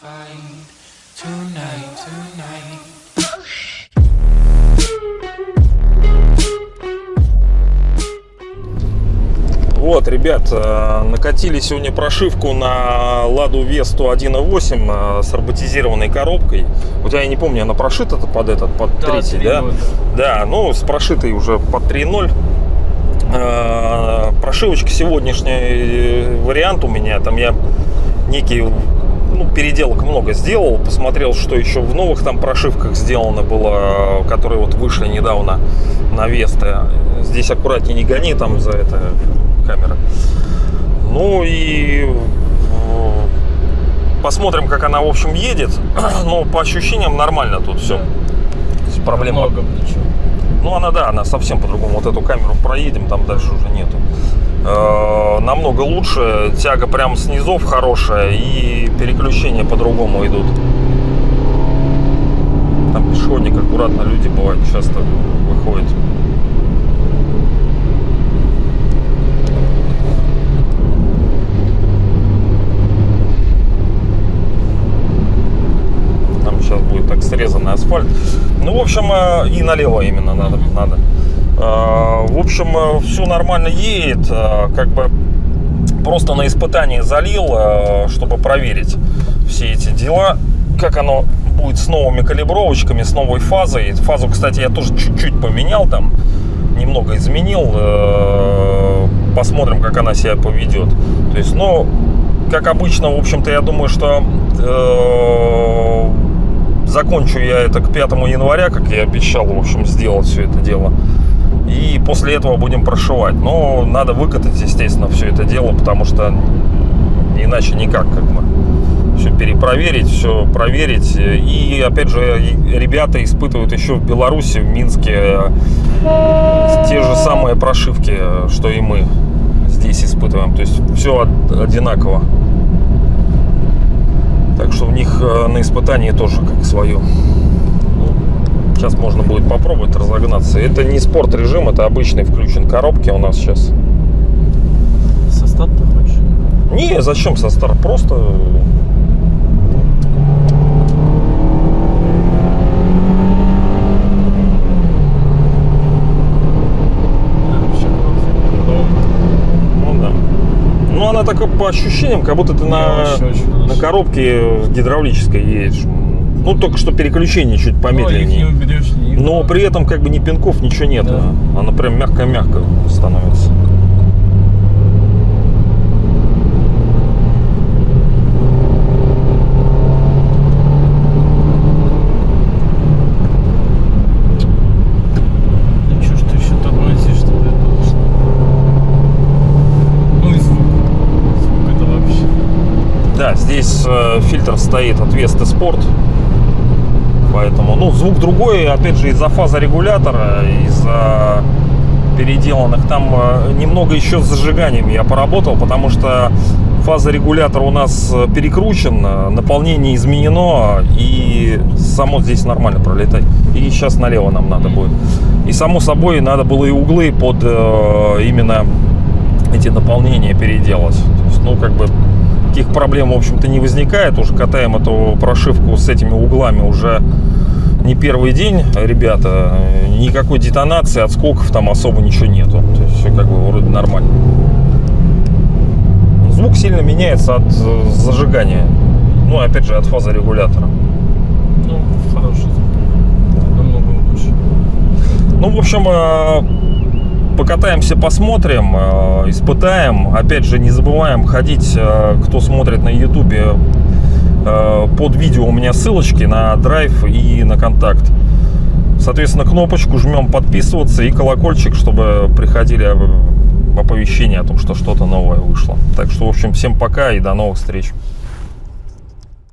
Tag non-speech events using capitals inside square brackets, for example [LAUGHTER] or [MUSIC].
find tonight, tonight. Вот, ребят, э, накатили сегодня прошивку на Ладу Весту 1.8 э, с роботизированной коробкой. У тебя, я не помню, она прошита-то под этот, под Да, третий, да? 3.0. Да, ну, с прошитой уже под 3.0. Э, Прошивочка сегодняшний вариант у меня. Там я некий, ну, переделок много сделал. Посмотрел, что еще в новых там прошивках сделано было, которые вот вышли недавно на Веста. Здесь аккуратнее не гони, там за это камера. Ну и э, посмотрим, как она, в общем, едет. [CLEARS THROAT] Но по ощущениям нормально тут все. Проблема Много ничего. Ну, она, да, она совсем по-другому. Вот эту камеру проедем, там дальше уже нету. Э, намного лучше. Тяга прям с низов хорошая. И переключения по-другому идут. Там пешеходник аккуратно. Люди бывают часто выходят. Там сейчас будет так срезанный асфальт. Ну, в общем, э, и налево именно надо. надо. Э, В общем, все нормально едет. э, Как бы просто на испытание залил, э, чтобы проверить все эти дела. Как оно будет с новыми калибровочками, с новой фазой. Фазу, кстати, я тоже чуть-чуть поменял там. Немного изменил. Э, Посмотрим, как она себя поведет. То есть, ну, как обычно, в общем-то, я думаю, что э, закончу я это к 5 января, как я обещал, в общем, сделать все это дело. И после этого будем прошивать. Но надо выкатать, естественно, все это дело, потому что иначе никак, как бы. Все перепроверить, все проверить. И, опять же, ребята испытывают еще в Беларуси, в Минске, э, те же самые прошивки, э, что и мы здесь испытываем. То есть все одинаково. Э, на испытании тоже как свое. Сейчас можно будет попробовать разогнаться. Это не спорт режим, это обычный включен коробки у нас сейчас. Со старта хочешь? Не, зачем со старт? Просто вообще классно. Ну. Ну она такая по ощущениям, как будто ты на, очень-очень на коробке гидравлической едешь. Ну только что переключение чуть Ну, их помедленнее. не уберешь, Но при этом как бы ни пинков, ничего нет. Да. Она прям мягко-мягко становится. Ну чё, что еще добавить, чтобы это вышло? Ну и звук. Звук это вообще. Э, фильтр стоит от Vesta Sport. Поэтому, ну, звук другой, опять же, из-за фазорегулятора, из-за переделанных. Там э, немного еще с зажиганием я поработал, потому что фазорегулятор у нас э, перекручен, наполнение изменено, и само здесь нормально пролетать. И сейчас налево нам надо будет. И само собой надо было и углы под именно эти наполнения переделать. То есть, ну, как бы таких проблем, в общем-то, не возникает. Уже катаем эту прошивку с этими углами уже не первый день, ребята. Никакой детонации, отскоков там особо ничего нету. То есть все как бы вроде нормально. Звук сильно меняется от э, зажигания. Ну, опять же, от фазорегулятора. Ну, хороший звук. Намного лучше. Ну, в общем, э, покатаемся, посмотрим, э, испытаем. Опять же, не забываем ходить, э, кто смотрит на ютубе, э, под видео у меня ссылочки на драйв и на контакт. Соответственно, кнопочку жмем подписываться и колокольчик, чтобы приходили оп- оповещения о том, что что-то новое вышло. Так что, в общем, всем пока и до новых встреч.